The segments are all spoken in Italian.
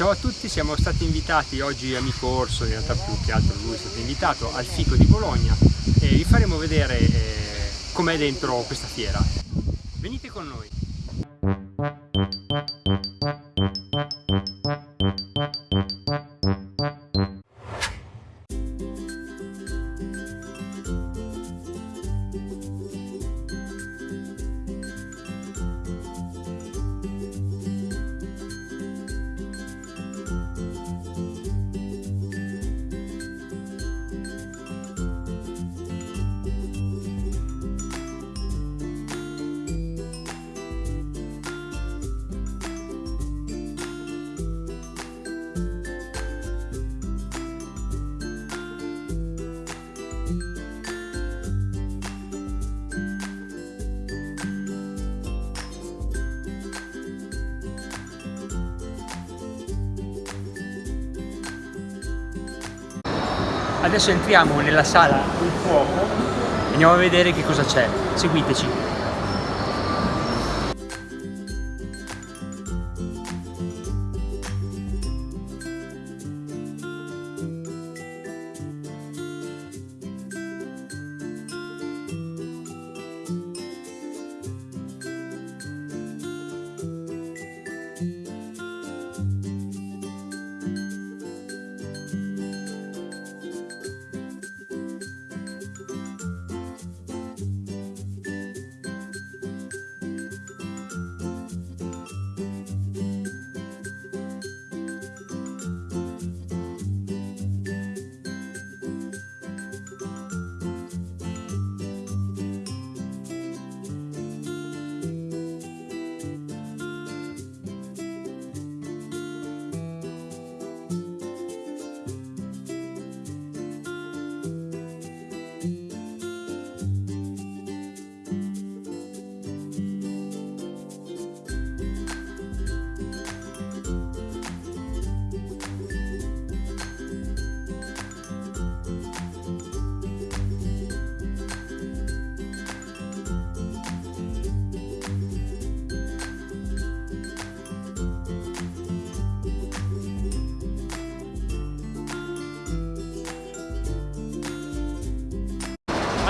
Ciao a tutti, siamo stati invitati oggi a Mico Orso, in realtà più che altro lui è stato invitato al Fico di Bologna e vi faremo vedere eh, com'è dentro questa fiera. Venite con noi! Adesso entriamo nella sala del fuoco e andiamo a vedere che cosa c'è. Seguiteci.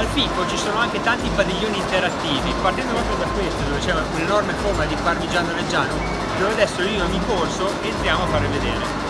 Al Fico ci sono anche tanti padiglioni interattivi, partendo proprio da questo, dove c'è un'enorme forma di parmigiano reggiano, dove adesso io e mi corso entriamo a fare vedere.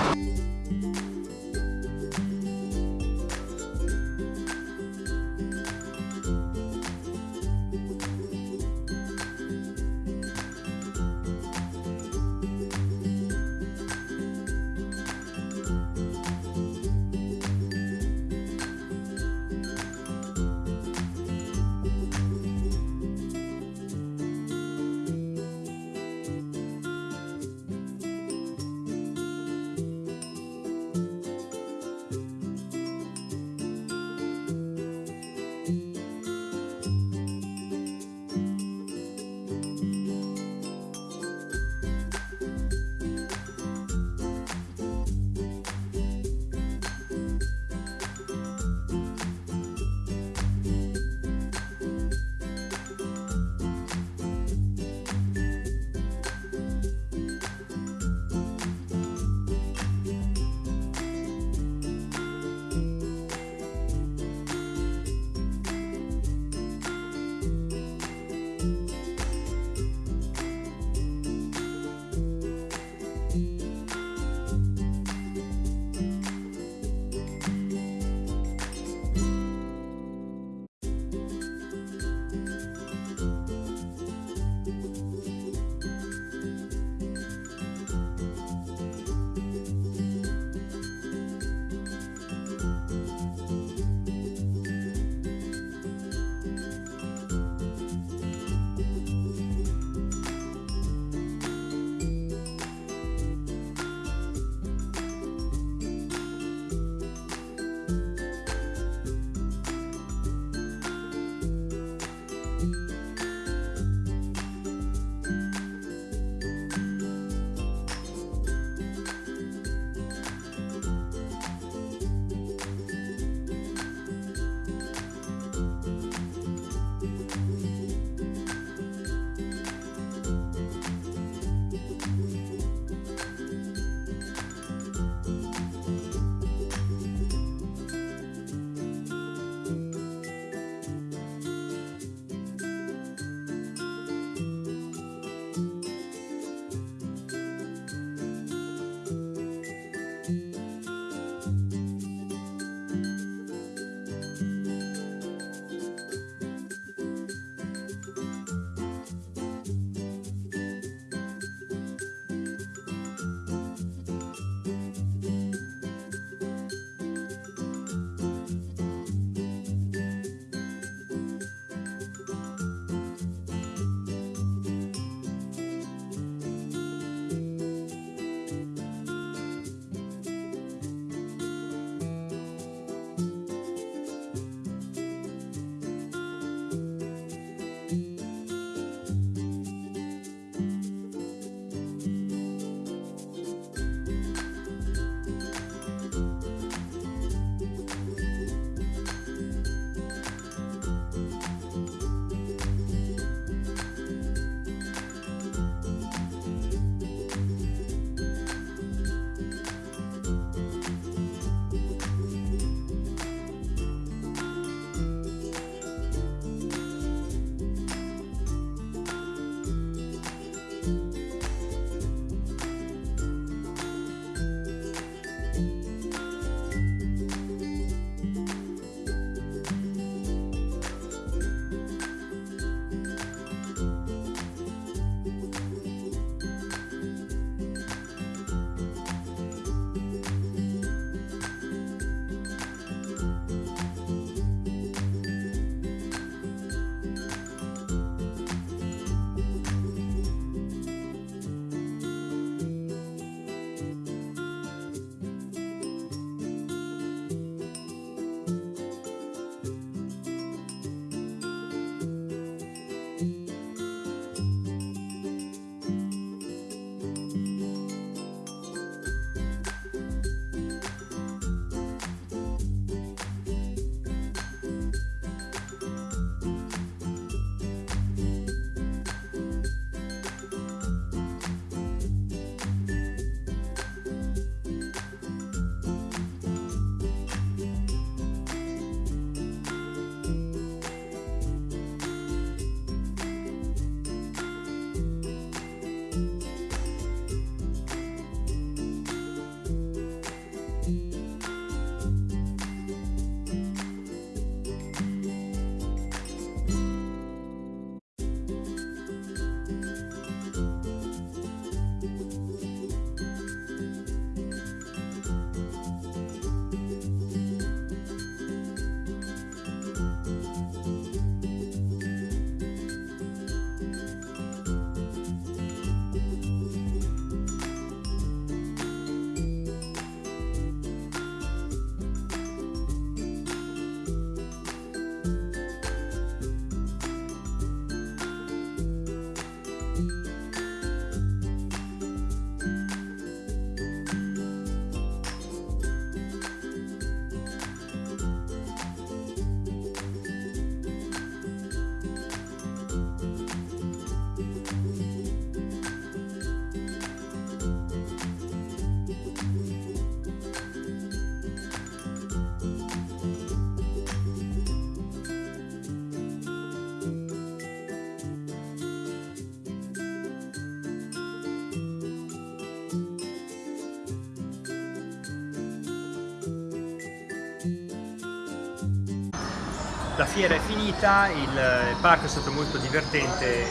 La fiera è finita, il parco è stato molto divertente,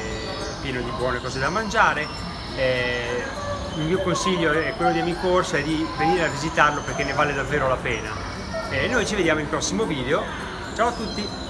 pieno di buone cose da mangiare. Eh, il mio consiglio è quello di Amicorso è di venire a visitarlo perché ne vale davvero la pena. E noi ci vediamo in prossimo video. Ciao a tutti!